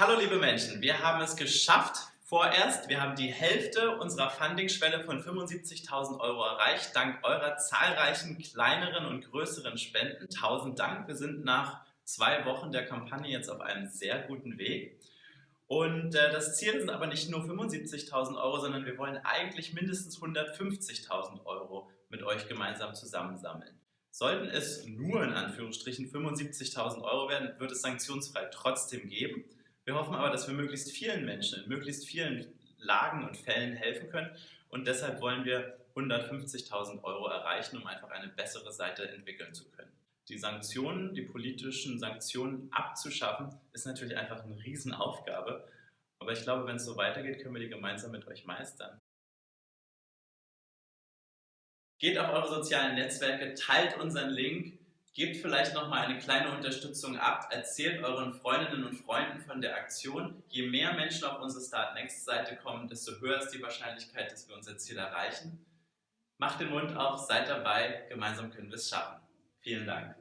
Hallo liebe Menschen, wir haben es geschafft vorerst. Wir haben die Hälfte unserer Funding-Schwelle von 75.000 Euro erreicht, dank eurer zahlreichen kleineren und größeren Spenden. Tausend Dank, wir sind nach zwei Wochen der Kampagne jetzt auf einem sehr guten Weg. Und äh, das Ziel sind aber nicht nur 75.000 Euro, sondern wir wollen eigentlich mindestens 150.000 Euro mit euch gemeinsam zusammensammeln. Sollten es nur in Anführungsstrichen 75.000 Euro werden, wird es sanktionsfrei trotzdem geben. Wir hoffen aber, dass wir möglichst vielen Menschen in möglichst vielen Lagen und Fällen helfen können und deshalb wollen wir 150.000 Euro erreichen, um einfach eine bessere Seite entwickeln zu können. Die Sanktionen, die politischen Sanktionen abzuschaffen, ist natürlich einfach eine Riesenaufgabe. Aber ich glaube, wenn es so weitergeht, können wir die gemeinsam mit euch meistern. Geht auf eure sozialen Netzwerke, teilt unseren Link Gebt vielleicht nochmal eine kleine Unterstützung ab, erzählt euren Freundinnen und Freunden von der Aktion. Je mehr Menschen auf unsere Start Next Seite kommen, desto höher ist die Wahrscheinlichkeit, dass wir unser Ziel erreichen. Macht den Mund auf, seid dabei, gemeinsam können wir es schaffen. Vielen Dank.